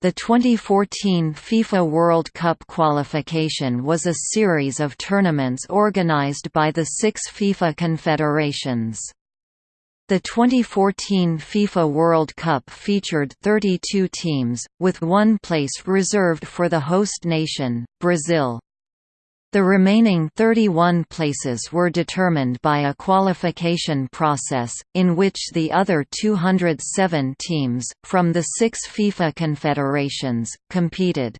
The 2014 FIFA World Cup qualification was a series of tournaments organized by the six FIFA confederations. The 2014 FIFA World Cup featured 32 teams, with one place reserved for the host nation, Brazil. The remaining 31 places were determined by a qualification process, in which the other 207 teams, from the six FIFA confederations, competed.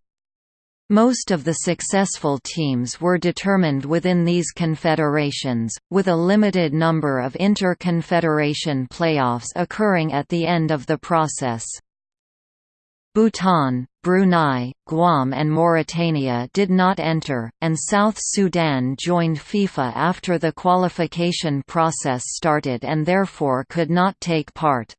Most of the successful teams were determined within these confederations, with a limited number of inter-confederation playoffs occurring at the end of the process. Bhutan, Brunei, Guam and Mauritania did not enter, and South Sudan joined FIFA after the qualification process started and therefore could not take part.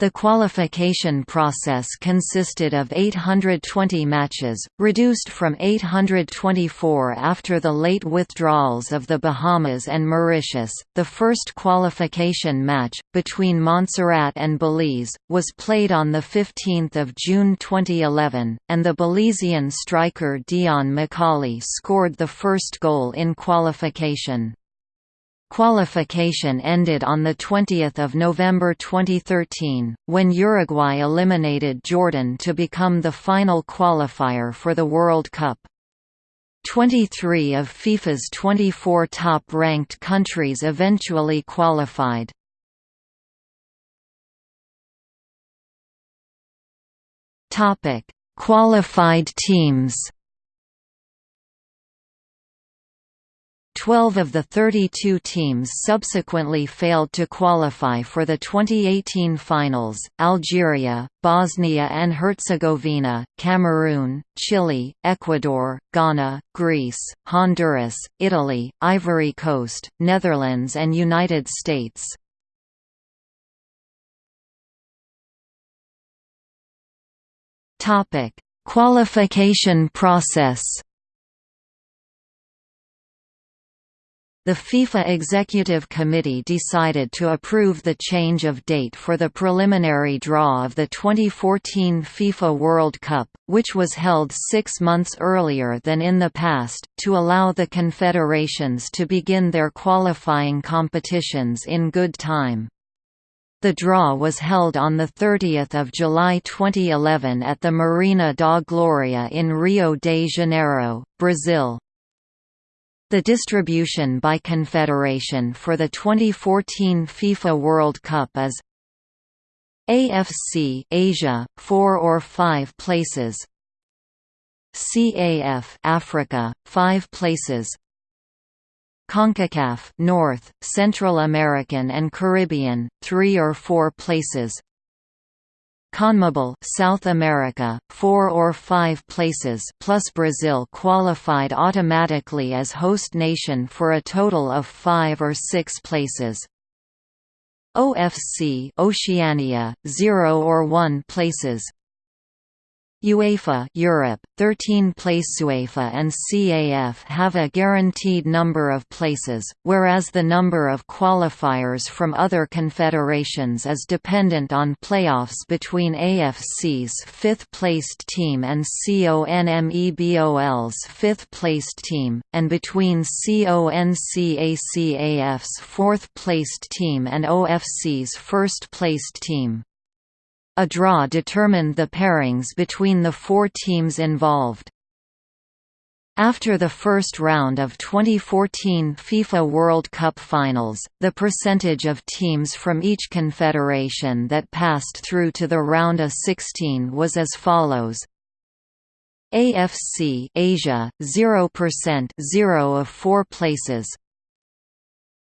The qualification process consisted of 820 matches, reduced from 824 after the late withdrawals of the Bahamas and Mauritius. The first qualification match, between Montserrat and Belize, was played on 15 June 2011, and the Belizean striker Deon McCaulay scored the first goal in qualification. Qualification ended on 20 November 2013, when Uruguay eliminated Jordan to become the final qualifier for the World Cup. 23 of FIFA's 24 top-ranked countries eventually qualified. Qualified teams Twelve of the 32 teams subsequently failed to qualify for the 2018 finals, Algeria, Bosnia and Herzegovina, Cameroon, Chile, Ecuador, Ghana, Greece, Honduras, Italy, Ivory Coast, Netherlands and United States. Qualification process The FIFA Executive Committee decided to approve the change of date for the preliminary draw of the 2014 FIFA World Cup, which was held six months earlier than in the past, to allow the confederations to begin their qualifying competitions in good time. The draw was held on 30 July 2011 at the Marina da Glória in Rio de Janeiro, Brazil. The distribution by confederation for the 2014 FIFA World Cup is AFC Asia 4 or 5 places CAF Africa 5 places CONCACAF North, Central American and Caribbean 3 or 4 places CONMEBOL South America, four or five places plus Brazil qualified automatically as host nation for a total of five or six places. OFC Oceania, zero or one places UEFA Europe, 13 place UEFA and CAF have a guaranteed number of places, whereas the number of qualifiers from other confederations is dependent on playoffs between AFC's fifth-placed team and CONMEBOL's fifth-placed team, and between CONCACAF's fourth-placed team and OFC's first-placed team. A draw determined the pairings between the four teams involved. After the first round of 2014 FIFA World Cup finals, the percentage of teams from each confederation that passed through to the round of 16 was as follows. AFC Asia 0% 0 of 4 places.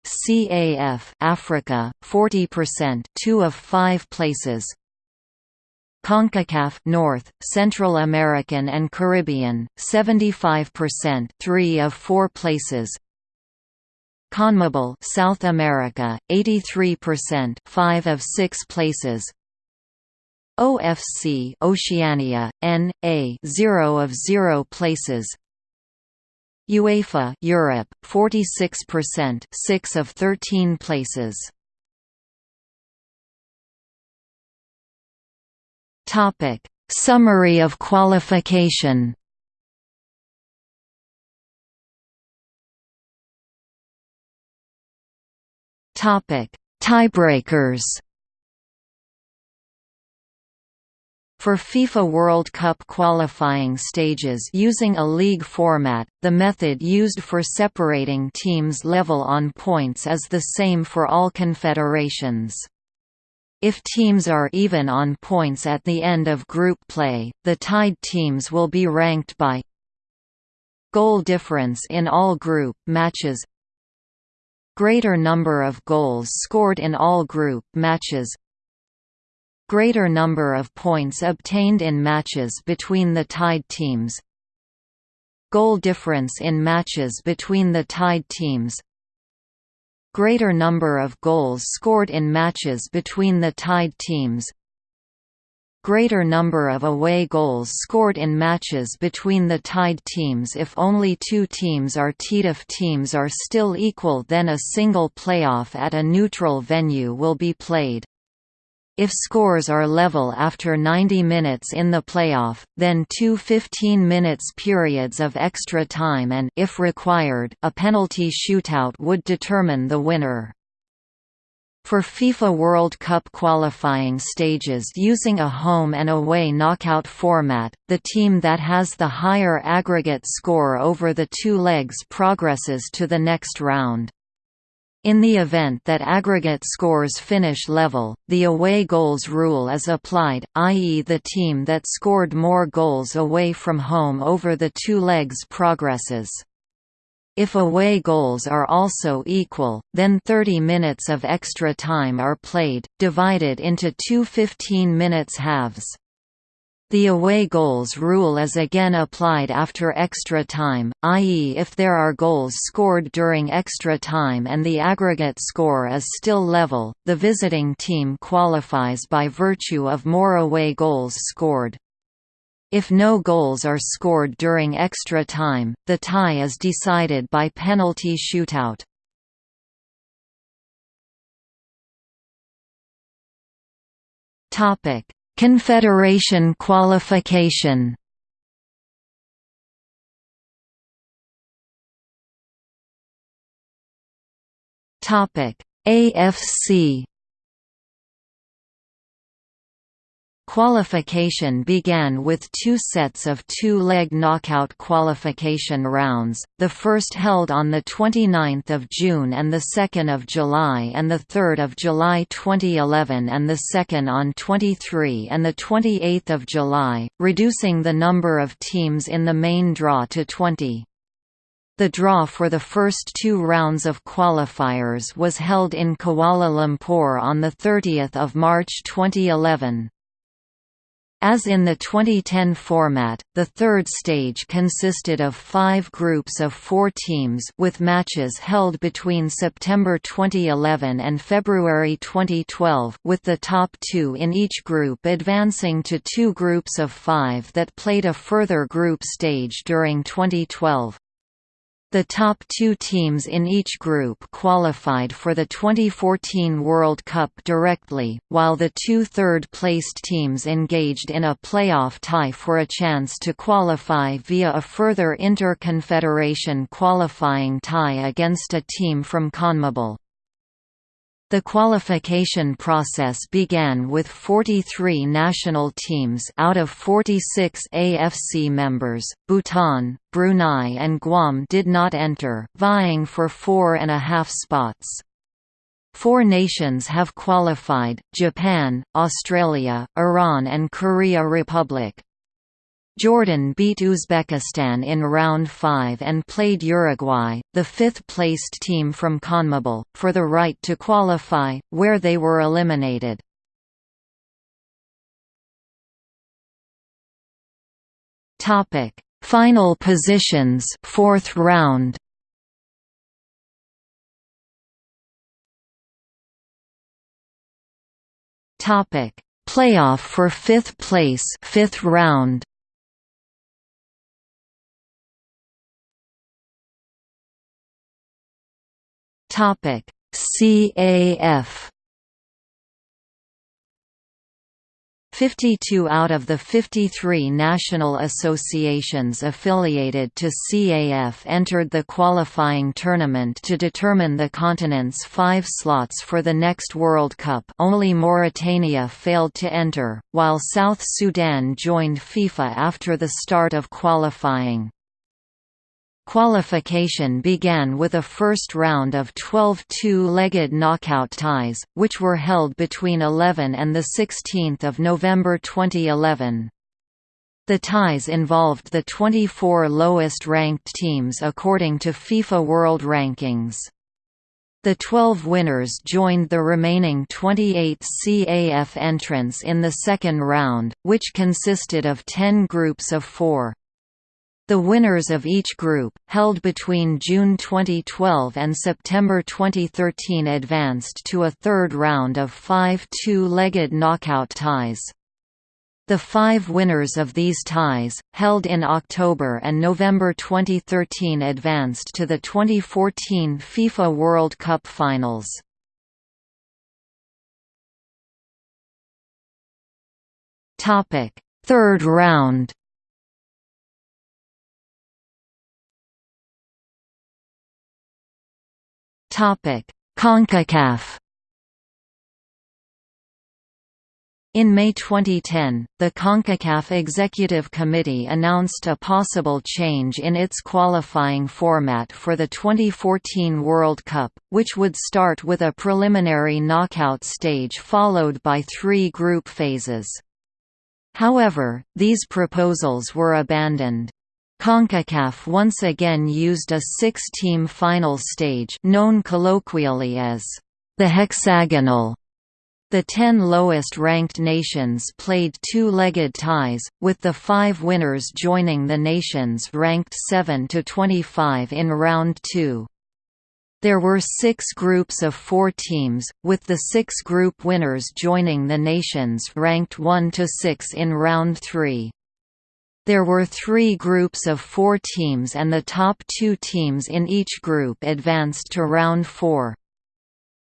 CAF Africa 40% 2 of 5 places. CONCACAF North, Central American and Caribbean, 75% 3 of 4 places. CONMEBOL South America, 83% 5 of 6 places. OFC Oceania, N, A 0 of 0 places. UEFA Europe, 46% 6 of 13 places. Topic: Summary of qualification Topic: Tiebreakers. For FIFA World Cup qualifying stages using a league format, the method used for separating teams level on points is the same for all confederations. If teams are even on points at the end of group play, the tied teams will be ranked by goal difference in all group matches Greater number of goals scored in all group matches Greater number of points obtained in matches between the tied teams Goal difference in matches between the tied teams Greater number of goals scored in matches between the tied teams greater number of away goals scored in matches between the tied teams if only two teams are tied if teams are still equal then a single playoff at a neutral venue will be played. If scores are level after 90 minutes in the playoff, then two 15 minutes periods of extra time and if required, a penalty shootout would determine the winner. For FIFA World Cup qualifying stages using a home and away knockout format, the team that has the higher aggregate score over the two legs progresses to the next round. In the event that aggregate scores finish level, the away goals rule is applied, i.e. the team that scored more goals away from home over the two legs progresses. If away goals are also equal, then 30 minutes of extra time are played, divided into two 15 minutes halves. The away goals rule is again applied after extra time, i.e. if there are goals scored during extra time and the aggregate score is still level, the visiting team qualifies by virtue of more away goals scored. If no goals are scored during extra time, the tie is decided by penalty shootout. Topic: Confederation qualification. AFC Qualification began with two sets of two-leg knockout qualification rounds, the first held on 29 June and 2 July and 3 July 2011 and the second on 23 and 28 July, reducing the number of teams in the main draw to 20. The draw for the first two rounds of qualifiers was held in Kuala Lumpur on 30 March 2011. As in the 2010 format, the third stage consisted of five groups of four teams with matches held between September 2011 and February 2012 with the top two in each group advancing to two groups of five that played a further group stage during 2012. The top two teams in each group qualified for the 2014 World Cup directly, while the two third-placed teams engaged in a playoff tie for a chance to qualify via a further inter-confederation qualifying tie against a team from CONMEBOL. The qualification process began with 43 national teams out of 46 AFC members. Bhutan, Brunei, and Guam did not enter, vying for four and a half spots. Four nations have qualified Japan, Australia, Iran, and Korea Republic. Jordan beat Uzbekistan in round 5 and played Uruguay, the fifth-placed team from CONMEBOL, for the right to qualify, where they were eliminated. Final positions, fourth round. Topic: Playoff for fifth place, fifth round. Topic. CAF 52 out of the 53 national associations affiliated to CAF entered the qualifying tournament to determine the continent's five slots for the next World Cup. Only Mauritania failed to enter, while South Sudan joined FIFA after the start of qualifying. Qualification began with a first round of 12 two-legged knockout ties, which were held between 11 and 16 November 2011. The ties involved the 24 lowest-ranked teams according to FIFA World Rankings. The 12 winners joined the remaining 28 CAF entrants in the second round, which consisted of 10 groups of four. The winners of each group, held between June 2012 and September 2013 advanced to a third round of five two-legged knockout ties. The five winners of these ties, held in October and November 2013 advanced to the 2014 FIFA World Cup Finals. Third round CONCACAF In May 2010, the CONCACAF Executive Committee announced a possible change in its qualifying format for the 2014 World Cup, which would start with a preliminary knockout stage followed by three group phases. However, these proposals were abandoned. CONCACAF once again used a six-team final stage known colloquially as the hexagonal. The ten lowest-ranked nations played two-legged ties, with the five winners joining the nations ranked 7 to 25 in round 2. There were six groups of four teams, with the six group winners joining the nations ranked 1 to 6 in round 3. There were three groups of four teams and the top two teams in each group advanced to round four.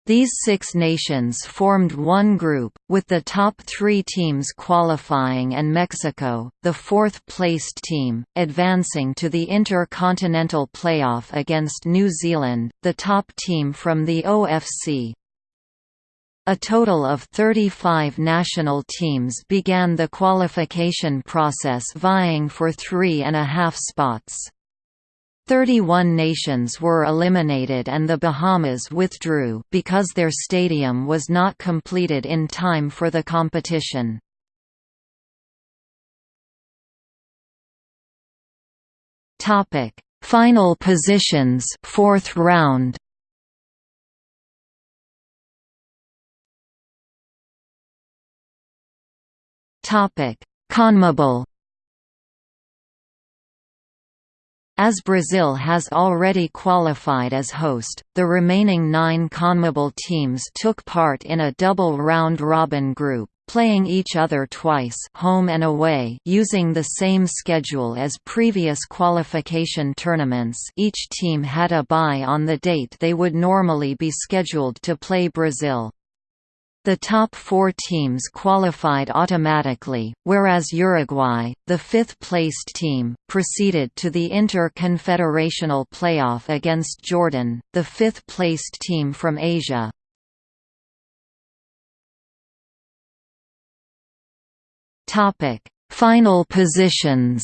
These six nations formed one group, with the top three teams qualifying and Mexico, the fourth-placed team, advancing to the Intercontinental Playoff against New Zealand, the top team from the OFC. A total of 35 national teams began the qualification process vying for three and a half spots. 31 nations were eliminated and the Bahamas withdrew because their stadium was not completed in time for the competition. Final positions fourth round Topic: CONMEBOL. As Brazil has already qualified as host, the remaining nine CONMEBOL teams took part in a double round-robin group, playing each other twice home and away using the same schedule as previous qualification tournaments. Each team had a bye on the date they would normally be scheduled to play Brazil. The top four teams qualified automatically, whereas Uruguay, the fifth-placed team, proceeded to the Inter-Confederational Playoff against Jordan, the fifth-placed team from Asia. Final positions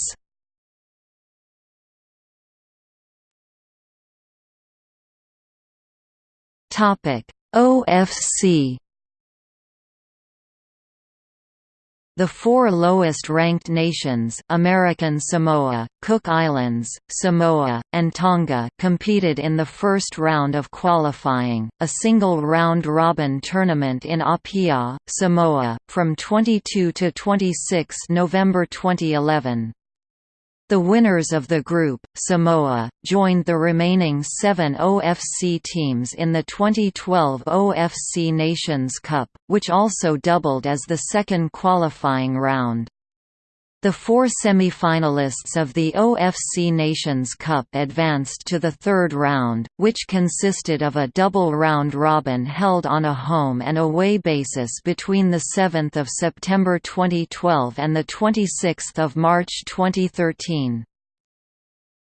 OFC The four lowest-ranked nations American Samoa, Cook Islands, Samoa, and Tonga competed in the first round of qualifying, a single round-robin tournament in Apia, Samoa, from 22 to 26 November 2011. The winners of the group, Samoa, joined the remaining seven OFC teams in the 2012 OFC Nations Cup, which also doubled as the second qualifying round. The four semi-finalists of the OFC Nations Cup advanced to the third round, which consisted of a double round-robin held on a home and away basis between 7 September 2012 and 26 March 2013.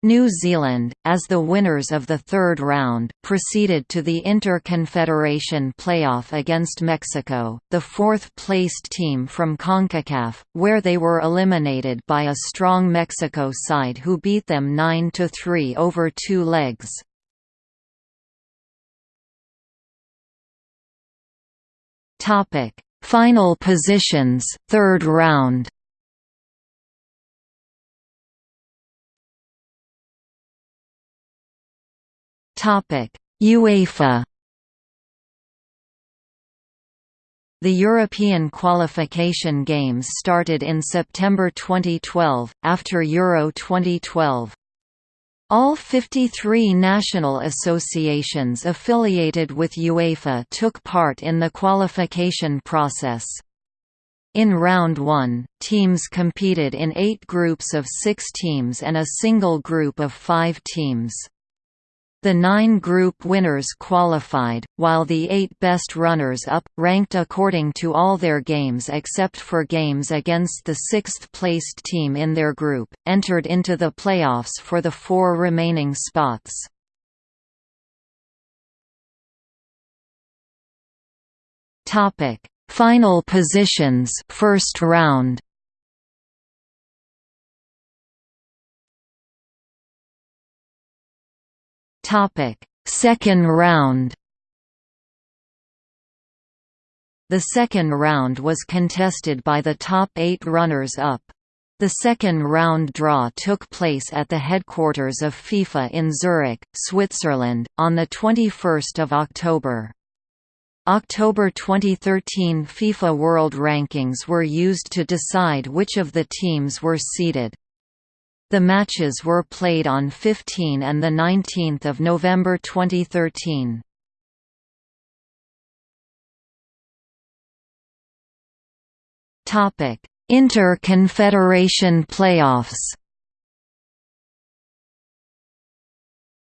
New Zealand, as the winners of the third round, proceeded to the Inter-Confederation playoff against Mexico, the fourth-placed team from CONCACAF, where they were eliminated by a strong Mexico side who beat them 9–3 over two legs. Final positions, third round UEFA The European qualification games started in September 2012, after Euro 2012. All 53 national associations affiliated with UEFA took part in the qualification process. In Round 1, teams competed in eight groups of six teams and a single group of five teams. The nine group winners qualified, while the eight best runners-up, ranked according to all their games except for games against the sixth-placed team in their group, entered into the playoffs for the four remaining spots. Final positions first round Second round. The second round was contested by the top eight runners-up. The second round draw took place at the headquarters of FIFA in Zurich, Switzerland, on 21 October. October 2013 FIFA World Rankings were used to decide which of the teams were seeded. The matches were played on 15 and 19 November 2013. Inter-Confederation playoffs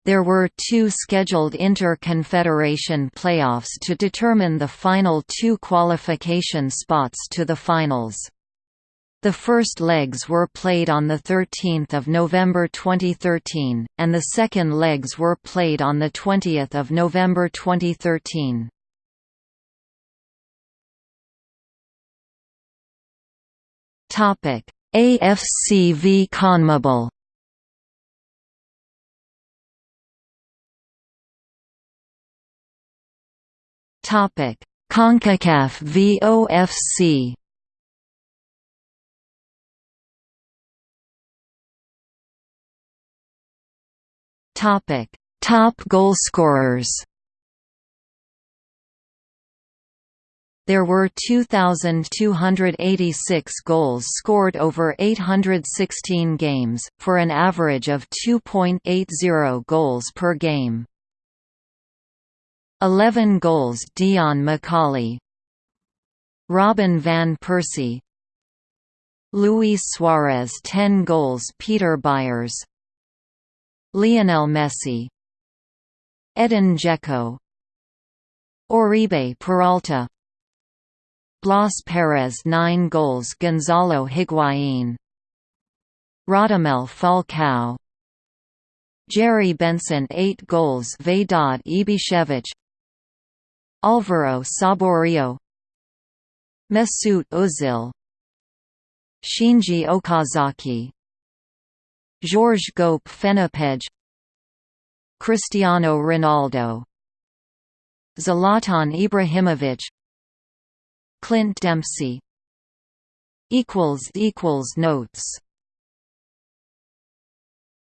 There were two scheduled inter-confederation playoffs to determine the final two qualification spots to the finals. The first legs were played on 13 November 2013, and the second legs were played on 20 November 2013. AFC v CONMEBOL CONCACAF v OFC Topic: Top goalscorers. There were 2,286 goals scored over 816 games, for an average of 2.80 goals per game. 11 goals Deon McCaulay Robin van Persie Luis Suarez 10 goals Peter Byers Lionel Messi Edin Dzeko Oribe Peralta Blas Perez 9 goals Gonzalo Higuaín Radamel Falcao Jerry Bengtson 8 goals Vedad Ibišević Alvaro Saborio Mesut Ozil Shinji Okazaki Georges Goup Fenopege Cristiano Ronaldo Zlatan Ibrahimovic Clint Dempsey. Equals equals Notes